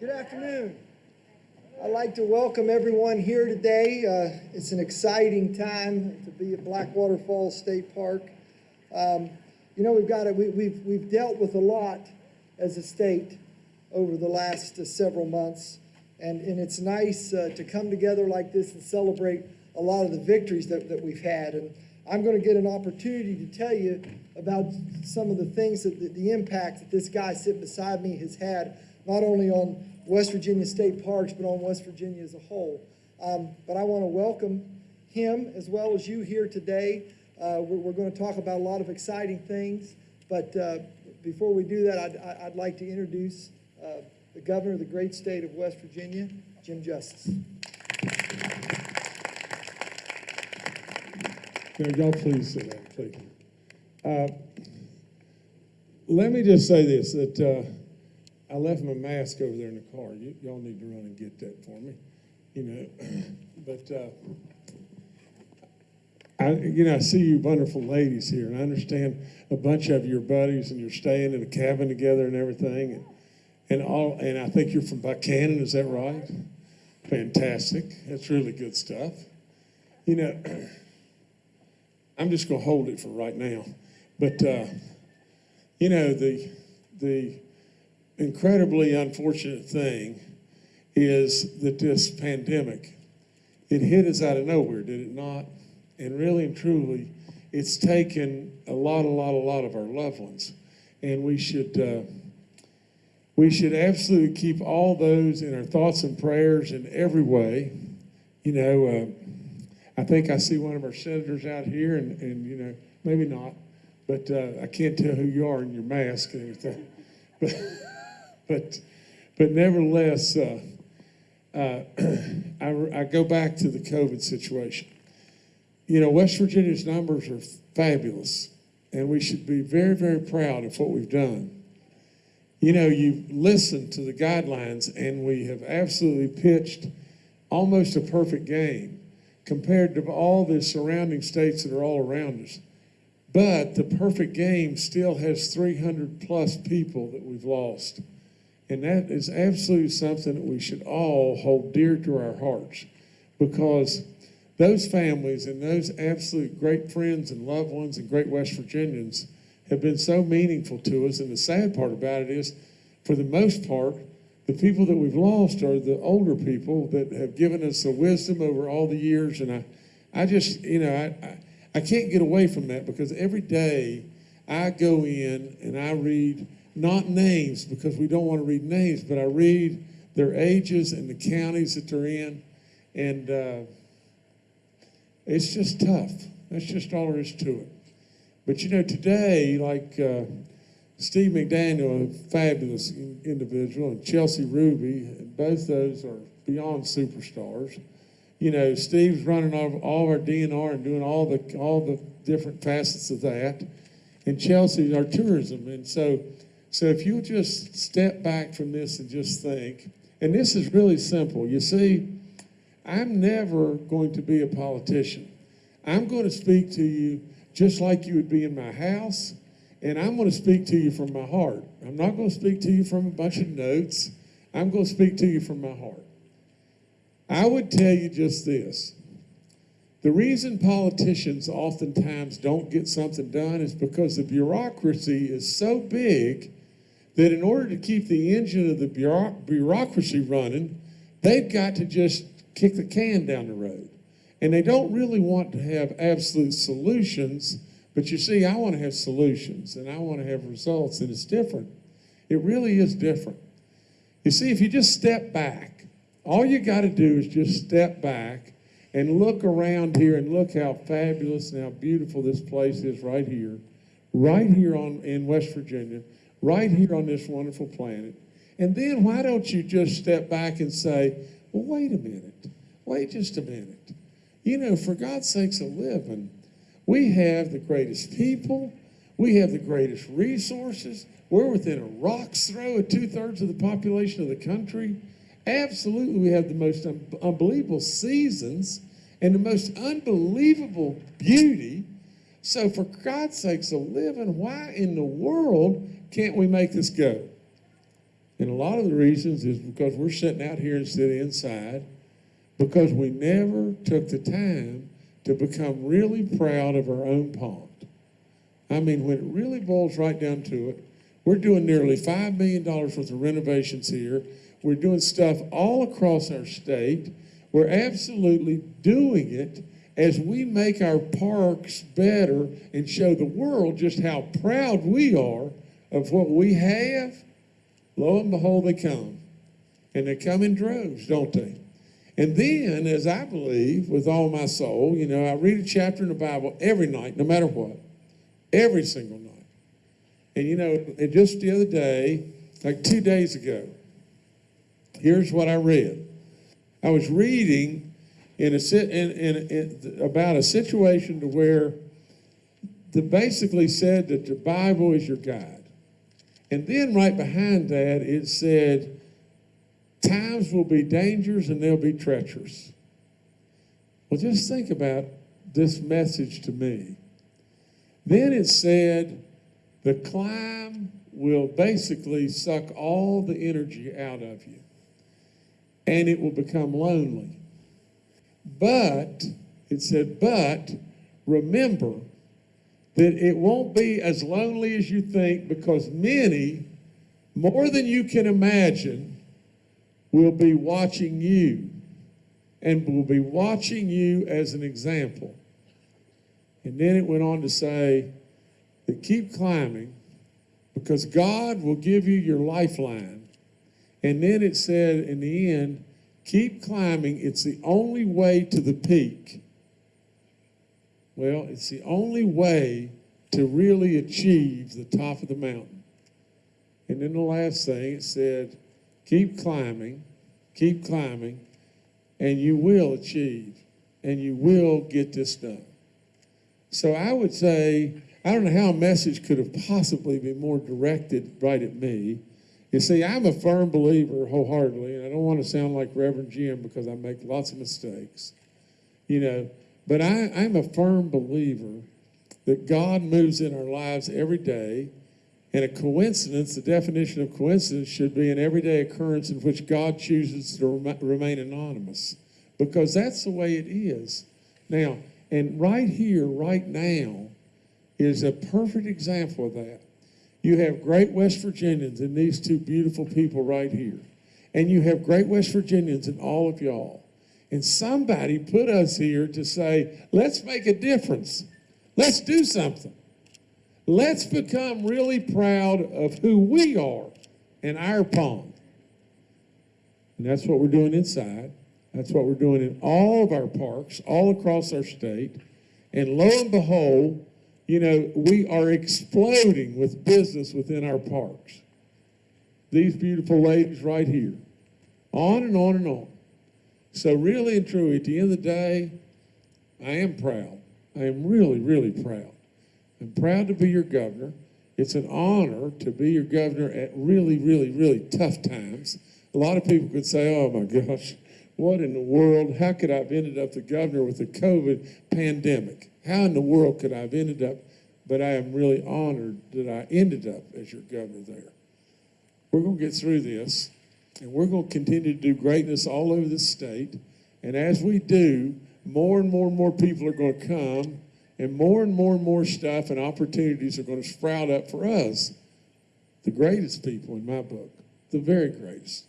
Good afternoon. I'd like to welcome everyone here today. Uh, it's an exciting time to be at Blackwater Falls State Park. Um, you know, we've got a, we, we've we've dealt with a lot as a state over the last uh, several months, and and it's nice uh, to come together like this and celebrate a lot of the victories that, that we've had. And I'm going to get an opportunity to tell you about some of the things that the, the impact that this guy sitting beside me has had, not only on West Virginia State Parks, but on West Virginia as a whole. Um, but I want to welcome him as well as you here today. Uh, we're, we're going to talk about a lot of exciting things, but uh, before we do that, I'd, I'd like to introduce uh, the governor of the great state of West Virginia, Jim Justice. Now, y'all please sit down, please. Uh, let me just say this, that uh, I left my mask over there in the car. Y'all need to run and get that for me, you know. but, uh, I, you know, I see you wonderful ladies here, and I understand a bunch of your buddies, and you're staying in a cabin together and everything, and, and all. And I think you're from Buckhannon, is that right? Fantastic. That's really good stuff. You know, I'm just going to hold it for right now. But uh, you know, the the incredibly unfortunate thing is that this pandemic it hit us out of nowhere, did it not? And really and truly, it's taken a lot, a lot, a lot of our loved ones, and we should. Uh, we should absolutely keep all those in our thoughts and prayers in every way. You know, uh, I think I see one of our senators out here, and, and you know, maybe not, but uh, I can't tell who you are in your mask and everything. But, but, but nevertheless, uh, uh I, I go back to the COVID situation. You know, West Virginia's numbers are fabulous, and we should be very, very proud of what we've done you know, you've listened to the guidelines, and we have absolutely pitched almost a perfect game compared to all the surrounding states that are all around us. But the perfect game still has 300 plus people that we've lost. And that is absolutely something that we should all hold dear to our hearts because those families and those absolute great friends and loved ones and great West Virginians have been so meaningful to us. And the sad part about it is, for the most part, the people that we've lost are the older people that have given us the wisdom over all the years. And I, I just, you know, I, I, I can't get away from that because every day I go in and I read not names because we don't want to read names, but I read their ages and the counties that they're in. And uh, it's just tough. That's just all there is to it. But you know, today, like uh, Steve McDaniel, a fabulous individual, and Chelsea Ruby, both those are beyond superstars. You know, Steve's running all, all our DNR and doing all the all the different facets of that, and Chelsea's our tourism. And so, so if you just step back from this and just think, and this is really simple. You see, I'm never going to be a politician. I'm going to speak to you just like you would be in my house. And I'm going to speak to you from my heart. I'm not going to speak to you from a bunch of notes. I'm going to speak to you from my heart. I would tell you just this. The reason politicians oftentimes don't get something done is because the bureaucracy is so big that in order to keep the engine of the bureaucracy running, they've got to just kick the can down the road. And they don't really want to have absolute solutions, but you see, I want to have solutions and I want to have results, and it's different. It really is different. You see, if you just step back, all you got to do is just step back and look around here and look how fabulous and how beautiful this place is right here, right here on, in West Virginia, right here on this wonderful planet. And then why don't you just step back and say, well, wait a minute, wait just a minute. You know, for God's sakes a living, we have the greatest people, we have the greatest resources. We're within a rock's throw of two thirds of the population of the country. Absolutely, we have the most un unbelievable seasons and the most unbelievable beauty. So, for God's sakes a living, why in the world can't we make this go? And a lot of the reasons is because we're sitting out here instead of inside, because we never took the time to become really proud of our own pond. I mean, when it really boils right down to it, we're doing nearly $5 million worth of renovations here. We're doing stuff all across our state. We're absolutely doing it as we make our parks better and show the world just how proud we are of what we have. Lo and behold, they come. And they come in droves, don't they? And then, as I believe with all my soul, you know, I read a chapter in the Bible every night, no matter what, every single night. And you know, and just the other day, like two days ago, here's what I read. I was reading in a in, in, in about a situation to where the basically said that the Bible is your guide. And then right behind that it said times will be dangerous and they'll be treacherous. Well, just think about this message to me. Then it said the climb will basically suck all the energy out of you and it will become lonely. But, it said, but remember that it won't be as lonely as you think because many, more than you can imagine, will be watching you and will be watching you as an example. And then it went on to say that keep climbing because God will give you your lifeline. And then it said in the end, keep climbing. It's the only way to the peak. Well, it's the only way to really achieve the top of the mountain. And then the last thing, it said, keep climbing, keep climbing, and you will achieve, and you will get this done. So I would say, I don't know how a message could have possibly been more directed right at me. You see, I'm a firm believer wholeheartedly, and I don't want to sound like Reverend Jim because I make lots of mistakes, you know, but I, I'm a firm believer that God moves in our lives every day, and a coincidence, the definition of coincidence should be an everyday occurrence in which God chooses to rem- remain anonymous, because that's the way it is. Now, and right here, right now, is a perfect example of that. You have great West Virginians in these two beautiful people right here. And you have great West Virginians in all of y'all. And somebody put us here to say, let's make a difference. Let's do something. Let's become really proud of who we are and our pond. And that's what we're doing inside. That's what we're doing in all of our parks, all across our state. And lo and behold, you know, we are exploding with business within our parks. These beautiful ladies right here. On and on and on. So really and truly, at the end of the day, I am proud. I am really, really proud. I'm proud to be your governor. It's an honor to be your governor at really, really, really tough times. A lot of people could say, oh my gosh, what in the world? How could I have ended up the governor with the COVID pandemic? How in the world could I have ended up? But I am really honored that I ended up as your governor there. We're going to get through this, and we're going to continue to do greatness all over the state. And as we do, more and more and more people are going to come, and more and more and more stuff and opportunities are going to sprout up for us, the greatest people in my book, the very greatest.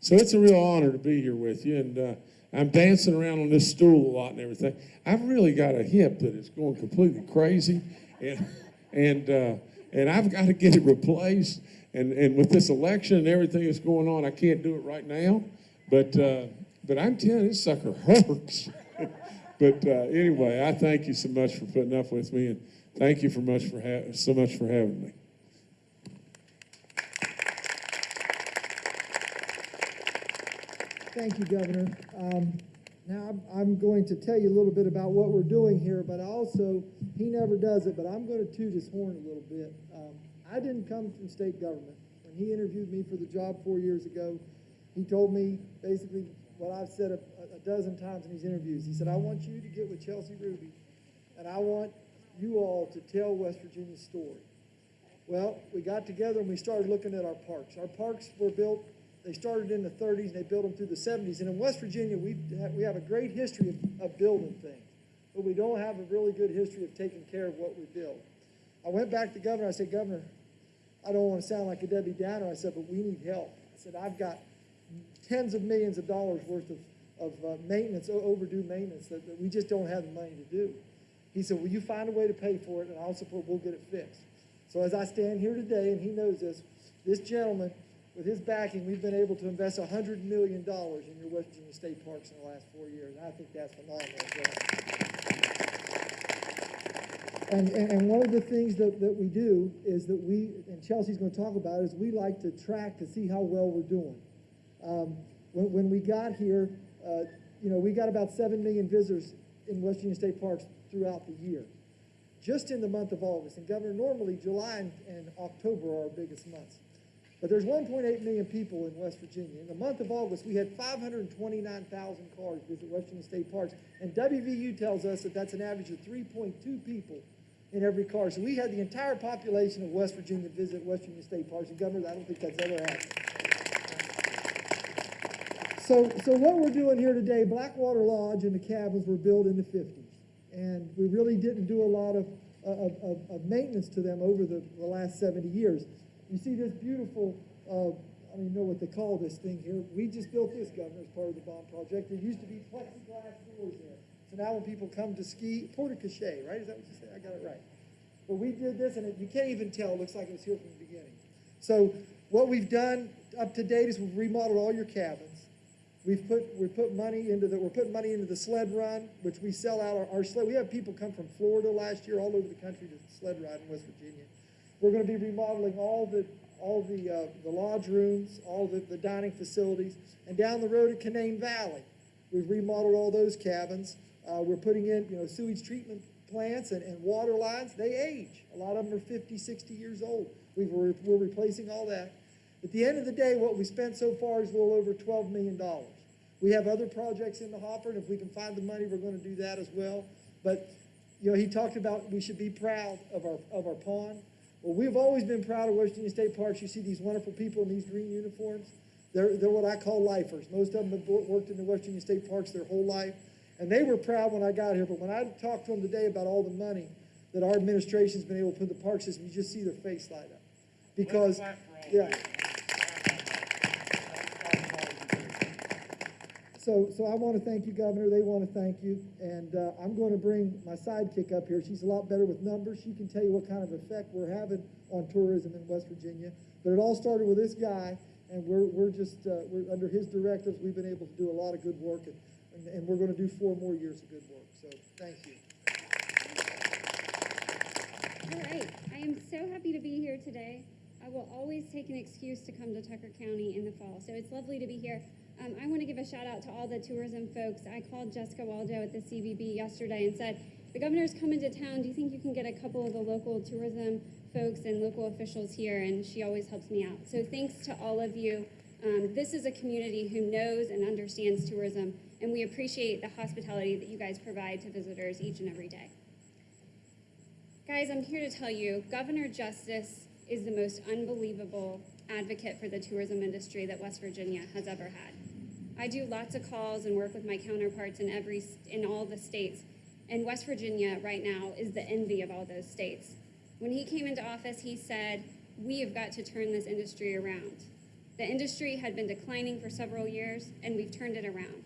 So it's a real honor to be here with you, and uh, I'm dancing around on this stool a lot and everything. I've really got a hip that is going completely crazy, and and uh, and I've got to get it replaced. And and with this election and everything that's going on, I can't do it right now. But uh, but I'm telling you, this sucker hurts. but uh, anyway, I thank you so much for putting up with me, and thank you for much for so much for having me. Thank you, Governor. Um, Now, I'm- going to tell you a little bit about what we're doing here, but also, he never does it, but I'm going to toot his horn a little bit. Um, I didn't come from state government. When he interviewed me for the job four years ago, he told me basically what I've said a a dozen times in these interviews. He said, I want you to get with Chelsea Ruby, and I want you all to tell West Virginia's story. Well, we got together and we started looking at our parks. Our parks were built, they started in the thirties and they built them through the seventies. And in West Virginia, we we have a great history of, of building things, but we don't have a really good history of taking care of what we build. I went back to governor, I said, Governor, I don't want to sound like a Debbie Downer, I said, but we need help. I said, I've got tens of millions of dollars worth of, of uh, maintenance, overdue maintenance that, that we just don't have the money to do. He said, will you find a way to pay for it, and I'll support, we'll get it fixed. So as I stand here today, and he knows this, this gentleman, with his backing, we've been able to invest a hundred million dollars in your West Virginia State Parks in the last four years, and I think that's phenomenal. And, and, and one of the things that, that we do is that we, and Chelsea's gonna talk about, is we like to track to see how well we're doing. Um, when, when we got here, uh, you know, we got about seven million visitors in West Virginia State Parks throughout the year. Just in the month of August, and Governor, normally July and October are our biggest months. But there's 1.8 million people in West Virginia. In the month of August, we had 529,000 cars visit West Virginia State Parks. And WVU tells us that that's an average of 3.2 people in every car. So we had the entire population of West Virginia visit West Virginia State Parks. And Governor, I don't think that's ever happened. So, so what we're doing here today, Blackwater Lodge and the cabins were built in the fifties. And we really didn't do a lot of, of, of, of maintenance to them over the, the last seventy years. You see this beautiful, uh, I don't even know what they call this thing here. We just built this, Governor, as part of the bond project. There used to be plexiglass doors there. So now when people come to ski, porte cochere, right? Is that what you said? I got it right. But we did this, and it, you can't even tell. It looks like it was here from the beginning. So what we've done up to date is we've remodeled all your cabins. We've put, we put money into the, we're putting money into the sled run, which we sell out our, our sled. We have people come from Florida last year, all over the country to sled ride in West Virginia. We're gonna be remodeling all the, all the, uh, the lodge rooms, all the, the dining facilities. And down the road at Canaan Valley, we've remodeled all those cabins. Uh, we're putting in, you know, sewage treatment plants and, and water lines. They age. A lot of them are 50, 60 years old. We've, we're, we're replacing all that. At the end of the day, what we spent so far is a little over $12 million. We have other projects in the hopper, and if we can find the money, we're going to do that as well. But, you know, he talked about we should be proud of our, of our pond. Well, we've always been proud of West Virginia State Parks. You see these wonderful people in these green uniforms. They're, they're what I call lifers. Most of them have worked in the West Virginia State Parks their whole life. And they were proud when I got here, but when I talked to them today about all the money that our administration's been able to put in the park system, you just see their face light up. Because, yeah. So, so I want to thank you, Governor. They want to thank you. And uh, I'm going to bring my sidekick up here. She's a lot better with numbers. She can tell you what kind of effect we're having on tourism in West Virginia. But it all started with this guy, and we're, we're just, uh, we're, under his directives, we've been able to do a lot of good work, and, and, and we're going to do four more years of good work. So thank you. All right, I am so happy to be here today. I will always take an excuse to come to Tucker County in the fall, so it's lovely to be here. Um, I want to give a shout out to all the tourism folks. I called Jessica Waldo at the CVB yesterday and said, the governor's coming to town. Do you think you can get a couple of the local tourism folks and local officials here? And she always helps me out. So thanks to all of you. Um, this is a community who knows and understands tourism, and we appreciate the hospitality that you guys provide to visitors each and every day. Guys, I'm here to tell you, Governor Justice is the most unbelievable advocate for the tourism industry that West Virginia has ever had. I do lots of calls and work with my counterparts in every in all the states, and West Virginia right now is the envy of all those states. When he came into office, he said, "We have got to turn this industry around." The industry had been declining for several years, and we've turned it around.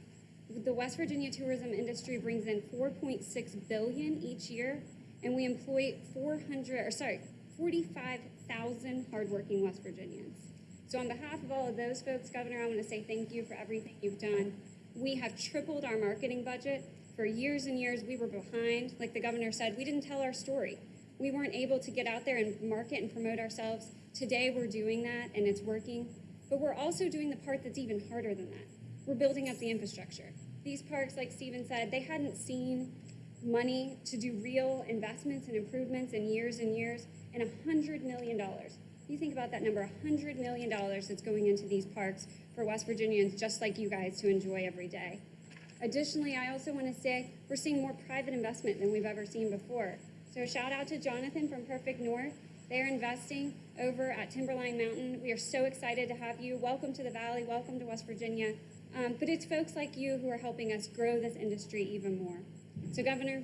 The West Virginia tourism industry brings in 4.6 billion each year, and we employ 400 or sorry, 45,000 hardworking West Virginians. So on behalf of all of those folks, Governor, I want to say thank you for everything you've done. We have tripled our marketing budget. For years and years, we were behind. Like the governor said, we didn't tell our story. We weren't able to get out there and market and promote ourselves. Today, we're doing that, and it's working. But we're also doing the part that's even harder than that. We're building up the infrastructure. These parks, like Steven said, they hadn't seen money to do real investments and improvements in years and years, and $100 million. You think about that number, $100 million that's going into these parks for West Virginians just like you guys to enjoy every day. Additionally, I also want to say we're seeing more private investment than we've ever seen before. So shout out to Jonathan from Perfect North. They're investing over at Timberline Mountain. We are so excited to have you. Welcome to the Valley. Welcome to West Virginia. Um, but it's folks like you who are helping us grow this industry even more. So, Governor,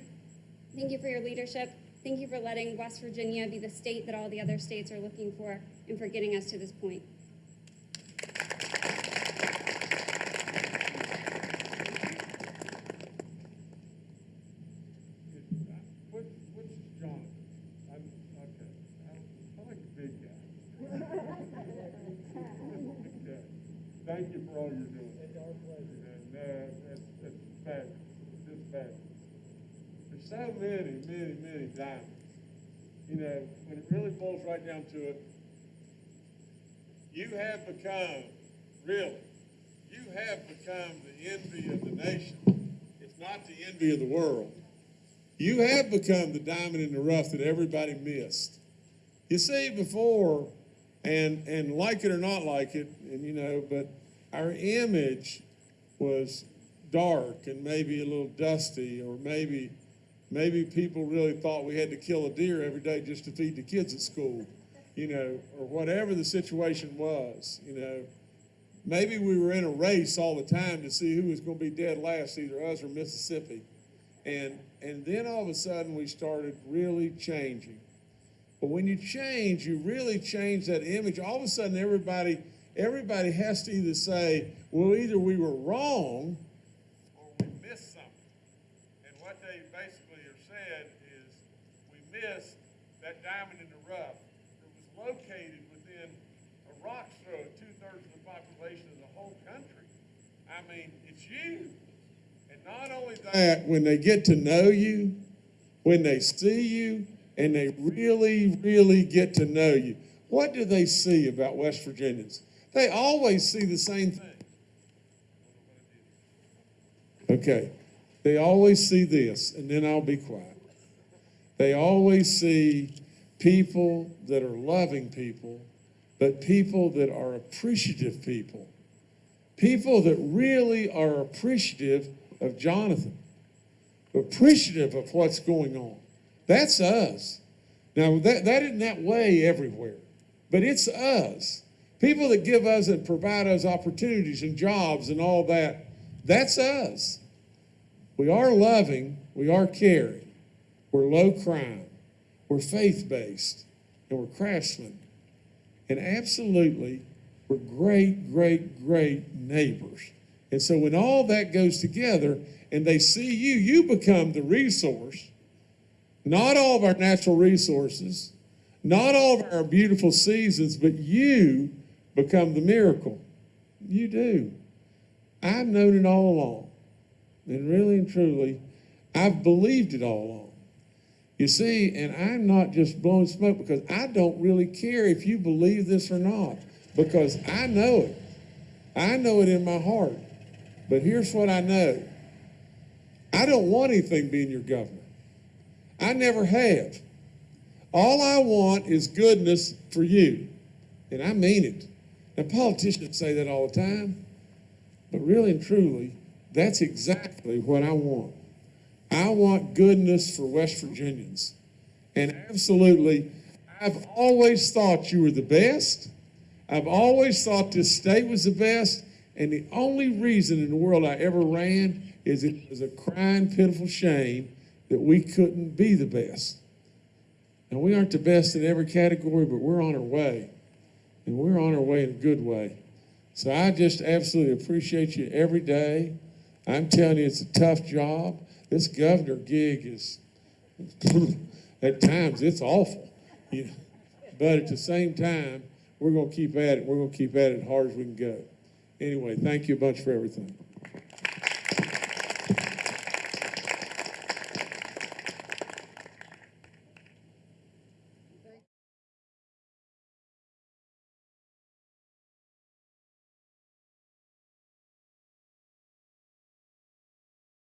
thank you for your leadership. Thank you for letting West Virginia be the state that all the other states are looking for and for getting us to this point. Thank you for all you're doing. It's our pleasure. And, uh, that's, that's fabulous, just fabulous. There's so many, many, many diamonds. You know, when it really boils right down to it, you have become, really, you have become the envy of the nation. It's not the envy of the world. You have become the diamond in the rough that everybody missed. You see, before, and and like it or not like it, and you know, but our image was dark and maybe a little dusty, or maybe maybe people really thought we had to kill a deer every day just to feed the kids at school, you know, or whatever the situation was, you know. Maybe we were in a race all the time to see who was going to be dead last, either us or Mississippi. And, and then all of a sudden we started really changing. But when you change, you really change that image. All of a sudden everybody, everybody has to either say, well, either we were wrong or we missed something. And what they basically have said is we that diamond in the rough that was located within a rock throw two-thirds of the population of the whole country. I mean, it's you. And not only that, when they get to know you, when they see you, and they really, really get to know you, what do they see about West Virginians? They always see the same thing. Okay, they always see this, and then I'll be quiet. They always see people that are loving people, but people that are appreciative people. People that really are appreciative of Jonathan, appreciative of what's going on. That's us. Now, that, that isn't that way everywhere, but it's us. People that give us and provide us opportunities and jobs and all that, that's us. We are loving, we are caring, we're low crime, we're faith based, and we're craftsmen. And absolutely, we're great, great, great neighbors. And so when all that goes together and they see you, you become the resource. Not all of our natural resources, not all of our beautiful seasons, but you become the miracle. You do. I've known it all along. And really and truly, I've believed it all along. You see, and I'm not just blowing smoke because I don't really care if you believe this or not, because I know it. I know it in my heart. But here's what I know I don't want anything being your governor. I never have. All I want is goodness for you. And I mean it. Now, politicians say that all the time, but really and truly, that's exactly what I want. I want goodness for West Virginians. And absolutely, I've always thought you were the best. I've always thought this state was the best. And the only reason in the world I ever ran is it was a crying, pitiful shame that we couldn't be the best. And we aren't the best in every category, but we're on our way. And we're on our way in a good way. So I just absolutely appreciate you every day. I'm telling you, it's a tough job. This governor gig is, at times, it's awful. You know? But at the same time, we're going to keep at it. We're going to keep at it hard as we can go. Anyway, thank you a bunch for everything.